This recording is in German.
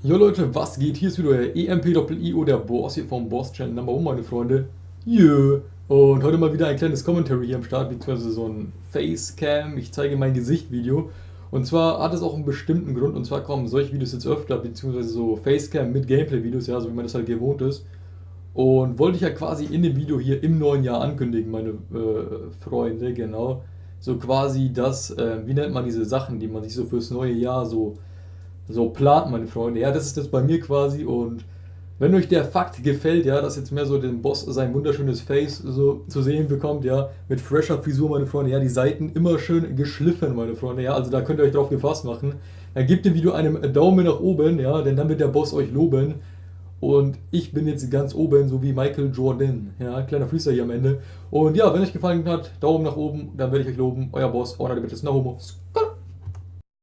Jo Leute, was geht? Hier ist wieder euer EMP-IO, der Boss hier vom Boss Channel Number 1, meine Freunde. Jö. Und heute mal wieder ein kleines Commentary hier am Start, beziehungsweise so ein Facecam, ich zeige mein Gesicht-Video. Und zwar hat es auch einen bestimmten Grund, und zwar kommen solche Videos jetzt öfter, beziehungsweise so Facecam mit Gameplay-Videos, ja, so wie man das halt gewohnt ist. Und wollte ich ja quasi in dem Video hier im neuen Jahr ankündigen, meine äh, Freunde, genau. So quasi das, äh, wie nennt man diese Sachen, die man sich so fürs neue Jahr so so plant, meine Freunde. Ja, das ist das bei mir quasi und wenn euch der Fakt gefällt, ja, dass jetzt mehr so den Boss sein wunderschönes Face so zu sehen bekommt, ja, mit fresher Frisur, meine Freunde, ja, die Seiten immer schön geschliffen, meine Freunde, ja, also da könnt ihr euch drauf gefasst machen. Dann gebt dem Video einen Daumen nach oben, ja, denn dann wird der Boss euch loben. Und ich bin jetzt ganz oben, so wie Michael Jordan, ja, kleiner Fließer hier am Ende. Und ja, wenn euch gefallen hat, Daumen nach oben, dann werde ich euch loben. Euer Boss, Honor, bitte, ist Homo.